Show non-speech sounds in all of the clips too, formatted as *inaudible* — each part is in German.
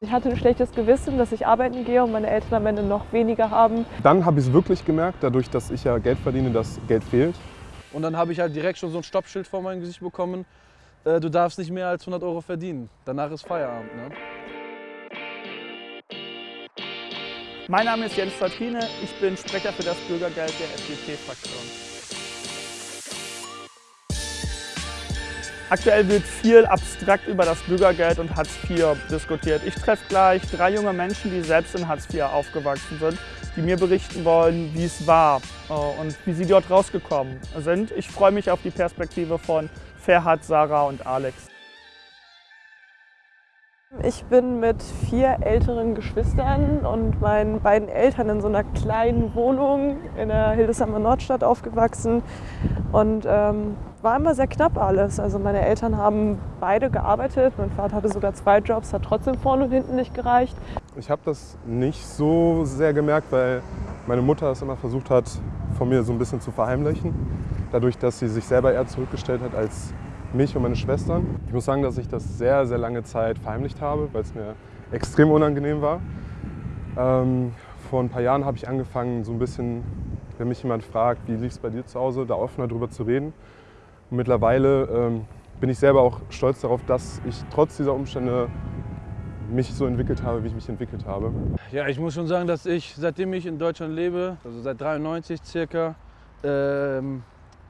Ich hatte ein schlechtes Gewissen, dass ich arbeiten gehe und meine Eltern am Ende noch weniger haben. Dann habe ich es wirklich gemerkt, dadurch, dass ich ja Geld verdiene, dass Geld fehlt. Und dann habe ich halt direkt schon so ein Stoppschild vor mein Gesicht bekommen. Äh, du darfst nicht mehr als 100 Euro verdienen. Danach ist Feierabend. Ne? Mein Name ist Jens Zatrine, ich bin Sprecher für das Bürgergeld der FDP-Fraktion. Aktuell wird viel abstrakt über das Bürgergeld und Hartz IV diskutiert. Ich treffe gleich drei junge Menschen, die selbst in Hartz IV aufgewachsen sind, die mir berichten wollen, wie es war äh, und wie sie dort rausgekommen sind. Ich freue mich auf die Perspektive von Ferhat, Sarah und Alex. Ich bin mit vier älteren Geschwistern und meinen beiden Eltern in so einer kleinen Wohnung in der Hildesheimer Nordstadt aufgewachsen und ähm, war immer sehr knapp alles. Also meine Eltern haben beide gearbeitet, mein Vater hatte sogar zwei Jobs, hat trotzdem vorne und hinten nicht gereicht. Ich habe das nicht so sehr gemerkt, weil meine Mutter es immer versucht hat, von mir so ein bisschen zu verheimlichen. Dadurch, dass sie sich selber eher zurückgestellt hat als mich und meine Schwestern. Ich muss sagen, dass ich das sehr, sehr lange Zeit verheimlicht habe, weil es mir extrem unangenehm war. Ähm, vor ein paar Jahren habe ich angefangen, so ein bisschen, wenn mich jemand fragt, wie lief es bei dir zu Hause, da offener drüber zu reden. Und mittlerweile ähm, bin ich selber auch stolz darauf, dass ich trotz dieser Umstände mich so entwickelt habe, wie ich mich entwickelt habe. Ja, ich muss schon sagen, dass ich, seitdem ich in Deutschland lebe, also seit 93 circa, ähm,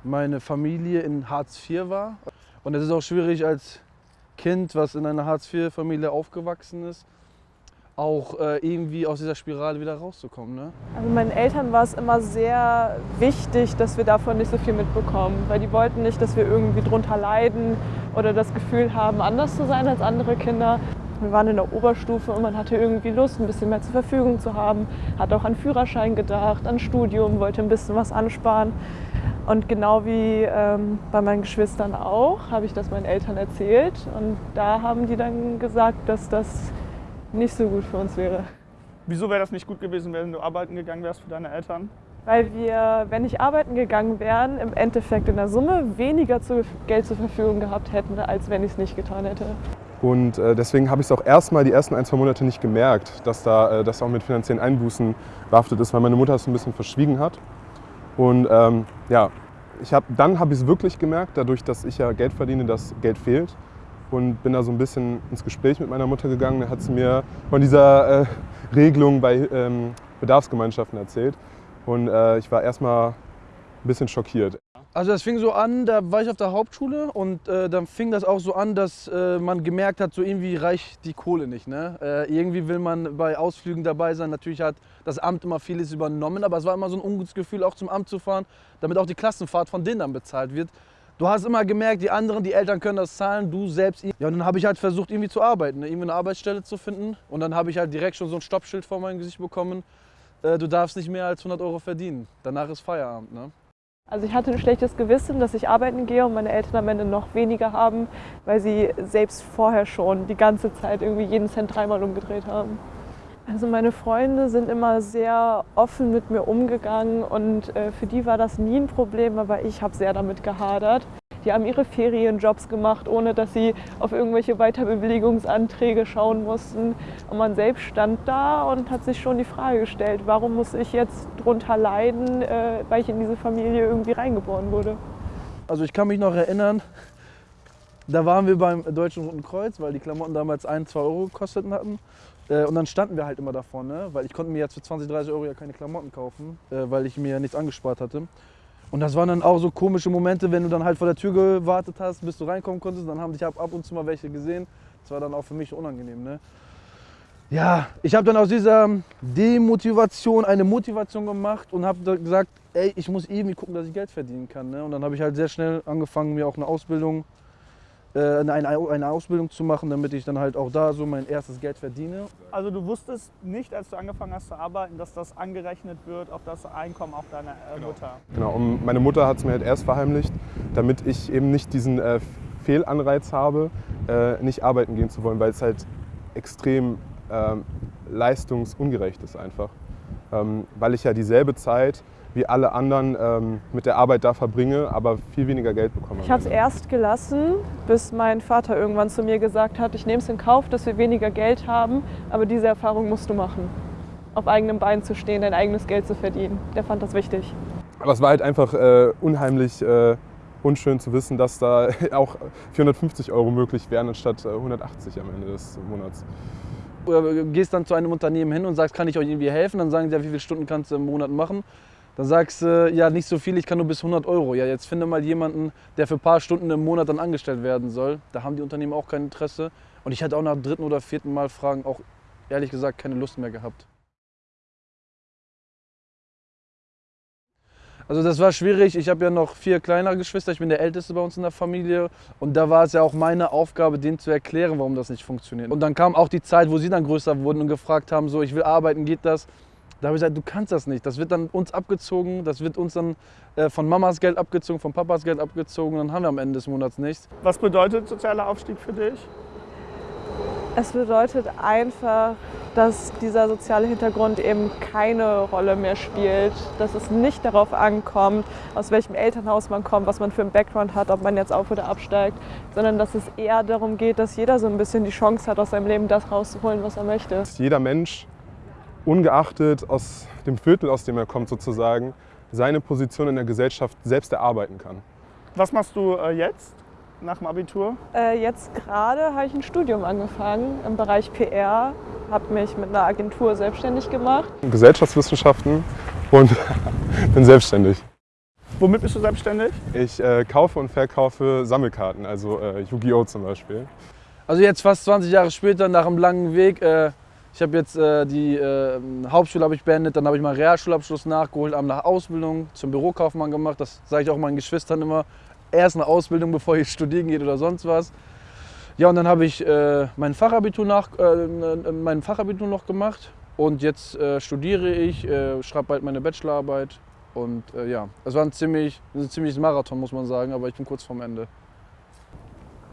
meine Familie in Hartz IV war. Und es ist auch schwierig als Kind, was in einer Hartz-IV-Familie aufgewachsen ist, auch äh, irgendwie aus dieser Spirale wieder rauszukommen. Ne? Also meinen Eltern war es immer sehr wichtig, dass wir davon nicht so viel mitbekommen, weil die wollten nicht, dass wir irgendwie drunter leiden oder das Gefühl haben, anders zu sein als andere Kinder. Wir waren in der Oberstufe und man hatte irgendwie Lust, ein bisschen mehr zur Verfügung zu haben, hat auch an Führerschein gedacht, an Studium, wollte ein bisschen was ansparen. Und genau wie ähm, bei meinen Geschwistern auch, habe ich das meinen Eltern erzählt. Und da haben die dann gesagt, dass das nicht so gut für uns wäre. Wieso wäre das nicht gut gewesen, wenn du arbeiten gegangen wärst für deine Eltern? Weil wir, wenn ich arbeiten gegangen wären, im Endeffekt in der Summe weniger Geld zur Verfügung gehabt hätten, als wenn ich es nicht getan hätte. Und äh, deswegen habe ich es auch erstmal die ersten ein, zwei Monate nicht gemerkt, dass da, äh, das auch mit finanziellen Einbußen behaftet ist, weil meine Mutter es ein bisschen verschwiegen hat. Und ähm, ja, ich hab, dann habe ich es wirklich gemerkt, dadurch, dass ich ja Geld verdiene, dass Geld fehlt. Und bin da so ein bisschen ins Gespräch mit meiner Mutter gegangen. Da hat sie mir von dieser äh, Regelung bei ähm, Bedarfsgemeinschaften erzählt. Und äh, ich war erstmal ein bisschen schockiert. Also das fing so an, da war ich auf der Hauptschule und äh, dann fing das auch so an, dass äh, man gemerkt hat, so irgendwie reicht die Kohle nicht. Ne? Äh, irgendwie will man bei Ausflügen dabei sein. Natürlich hat das Amt immer vieles übernommen, aber es war immer so ein ungutes Gefühl, auch zum Amt zu fahren, damit auch die Klassenfahrt von denen dann bezahlt wird. Du hast immer gemerkt, die anderen, die Eltern können das zahlen, du selbst. Ja, und dann habe ich halt versucht, irgendwie zu arbeiten, ne? irgendwie eine Arbeitsstelle zu finden. Und dann habe ich halt direkt schon so ein Stoppschild vor mein Gesicht bekommen. Äh, du darfst nicht mehr als 100 Euro verdienen. Danach ist Feierabend. Ne? Also ich hatte ein schlechtes Gewissen, dass ich arbeiten gehe und meine Eltern am Ende noch weniger haben, weil sie selbst vorher schon die ganze Zeit irgendwie jeden Cent dreimal umgedreht haben. Also meine Freunde sind immer sehr offen mit mir umgegangen und äh, für die war das nie ein Problem, aber ich habe sehr damit gehadert. Die haben ihre Ferienjobs gemacht, ohne dass sie auf irgendwelche Weiterbewilligungsanträge schauen mussten. Und man selbst stand da und hat sich schon die Frage gestellt, warum muss ich jetzt drunter leiden, äh, weil ich in diese Familie irgendwie reingeboren wurde. Also ich kann mich noch erinnern, da waren wir beim Deutschen Roten Kreuz, weil die Klamotten damals 1, 2 Euro gekostet hatten. Äh, und dann standen wir halt immer davor, ne? weil ich konnte mir jetzt für 20, 30 Euro ja keine Klamotten kaufen, äh, weil ich mir ja nichts angespart hatte. Und das waren dann auch so komische Momente, wenn du dann halt vor der Tür gewartet hast, bis du reinkommen konntest. Dann haben dich ab und zu mal welche gesehen. Das war dann auch für mich unangenehm. Ne? Ja, ich habe dann aus dieser Demotivation eine Motivation gemacht und habe gesagt, ey, ich muss irgendwie gucken, dass ich Geld verdienen kann. Ne? Und dann habe ich halt sehr schnell angefangen, mir auch eine Ausbildung eine, eine Ausbildung zu machen, damit ich dann halt auch da so mein erstes Geld verdiene. Also du wusstest nicht, als du angefangen hast zu arbeiten, dass das angerechnet wird auf das Einkommen auch deiner äh, genau. Mutter? Genau, und meine Mutter hat es mir halt erst verheimlicht, damit ich eben nicht diesen äh, Fehlanreiz habe, äh, nicht arbeiten gehen zu wollen, weil es halt extrem ähm, leistungsungerecht ist einfach. Ähm, weil ich ja dieselbe Zeit wie alle anderen ähm, mit der Arbeit da verbringe, aber viel weniger Geld bekomme. Ich habe es erst gelassen, bis mein Vater irgendwann zu mir gesagt hat, ich nehme es in Kauf, dass wir weniger Geld haben, aber diese Erfahrung musst du machen. Auf eigenem Bein zu stehen, dein eigenes Geld zu verdienen. Der fand das wichtig. Aber es war halt einfach äh, unheimlich äh, unschön zu wissen, dass da *laughs* auch 450 Euro möglich wären anstatt 180 äh, am Ende des Monats. Oder gehst dann zu einem Unternehmen hin und sagst, kann ich euch irgendwie helfen? Dann sagen sie, ja, wie viele Stunden kannst du im Monat machen? Dann sagst du, ja, nicht so viel, ich kann nur bis 100 Euro. Ja, jetzt finde mal jemanden, der für ein paar Stunden im Monat dann angestellt werden soll. Da haben die Unternehmen auch kein Interesse. Und ich hatte auch nach dritten oder vierten Mal Fragen auch ehrlich gesagt keine Lust mehr gehabt. Also das war schwierig. Ich habe ja noch vier kleinere Geschwister. Ich bin der Älteste bei uns in der Familie. Und da war es ja auch meine Aufgabe, denen zu erklären, warum das nicht funktioniert. Und dann kam auch die Zeit, wo sie dann größer wurden und gefragt haben, so, ich will arbeiten, geht das? Da habe ich gesagt, du kannst das nicht. Das wird dann uns abgezogen, das wird uns dann äh, von Mamas Geld abgezogen, von Papas Geld abgezogen. Dann haben wir am Ende des Monats nichts. Was bedeutet sozialer Aufstieg für dich? Es bedeutet einfach, dass dieser soziale Hintergrund eben keine Rolle mehr spielt, dass es nicht darauf ankommt, aus welchem Elternhaus man kommt, was man für einen Background hat, ob man jetzt auf oder absteigt, sondern dass es eher darum geht, dass jeder so ein bisschen die Chance hat, aus seinem Leben das rauszuholen, was er möchte. Dass jeder Mensch, ungeachtet aus dem Viertel, aus dem er kommt sozusagen, seine Position in der Gesellschaft selbst erarbeiten kann. Was machst du äh, jetzt? nach dem Abitur? Äh, jetzt gerade habe ich ein Studium angefangen im Bereich PR, habe mich mit einer Agentur selbstständig gemacht. Gesellschaftswissenschaften und *laughs* bin selbstständig. Womit bist du selbstständig? Ich äh, kaufe und verkaufe Sammelkarten, also äh, Yu-Gi-Oh! zum Beispiel. Also jetzt fast 20 Jahre später, nach einem langen Weg, äh, ich habe jetzt äh, die äh, Hauptschule ich beendet, dann habe ich meinen Realschulabschluss nachgeholt, habe nach Ausbildung zum Bürokaufmann gemacht. Das sage ich auch meinen Geschwistern immer erst eine Ausbildung, bevor ich studieren geht oder sonst was. Ja, und dann habe ich äh, mein, Fachabitur nach, äh, mein Fachabitur noch gemacht und jetzt äh, studiere ich, äh, schreibe bald meine Bachelorarbeit und äh, ja, es war ein, ziemlich, ein ziemliches Marathon, muss man sagen, aber ich bin kurz vorm Ende.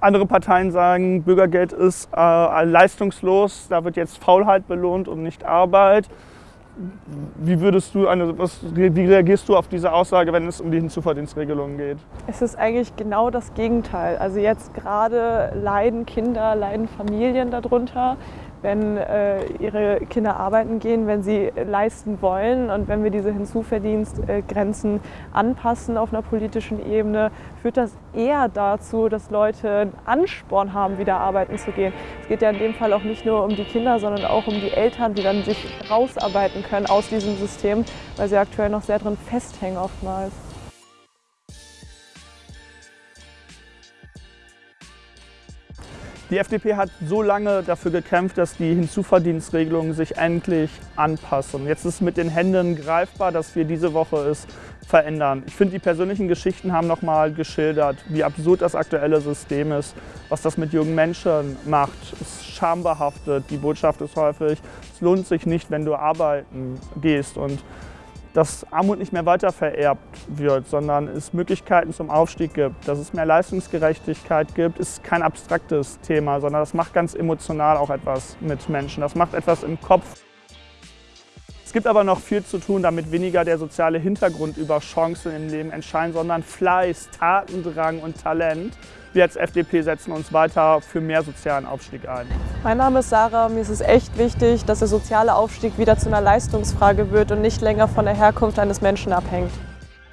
Andere Parteien sagen, Bürgergeld ist äh, leistungslos, da wird jetzt Faulheit belohnt und nicht Arbeit. Wie würdest du eine, was, wie reagierst du auf diese Aussage, wenn es um die Hinzuverdienstregelungen geht? Es ist eigentlich genau das Gegenteil. Also jetzt gerade leiden Kinder, leiden Familien darunter, wenn äh, ihre Kinder arbeiten gehen, wenn sie leisten wollen. Und wenn wir diese Hinzuverdienstgrenzen anpassen auf einer politischen Ebene, führt das eher dazu, dass Leute einen Ansporn haben, wieder arbeiten zu gehen. Es geht ja in dem Fall auch nicht nur um die Kinder, sondern auch um die Eltern, die dann sich rausarbeiten können aus diesem System, weil sie aktuell noch sehr drin festhängen oftmals. Die FDP hat so lange dafür gekämpft, dass die Hinzuverdienstregelungen sich endlich anpassen. Jetzt ist mit den Händen greifbar, dass wir diese Woche es verändern. Ich finde, die persönlichen Geschichten haben nochmal geschildert, wie absurd das aktuelle System ist, was das mit jungen Menschen macht. Es ist schambehaftet. Die Botschaft ist häufig, es lohnt sich nicht, wenn du arbeiten gehst. Und dass Armut nicht mehr weiter vererbt wird, sondern es Möglichkeiten zum Aufstieg gibt, dass es mehr Leistungsgerechtigkeit gibt, ist kein abstraktes Thema, sondern das macht ganz emotional auch etwas mit Menschen. Das macht etwas im Kopf. Es gibt aber noch viel zu tun, damit weniger der soziale Hintergrund über Chancen im Leben entscheidet, sondern Fleiß, Tatendrang und Talent. Wir als FDP setzen uns weiter für mehr sozialen Aufstieg ein. Mein Name ist Sarah. Mir ist es echt wichtig, dass der soziale Aufstieg wieder zu einer Leistungsfrage wird und nicht länger von der Herkunft eines Menschen abhängt.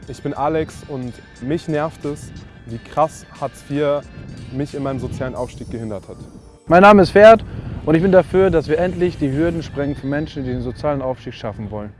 Ich bin Alex und mich nervt es, wie krass Hartz IV mich in meinem sozialen Aufstieg gehindert hat. Mein Name ist Ferd und ich bin dafür, dass wir endlich die Hürden sprengen für Menschen, die den sozialen Aufstieg schaffen wollen.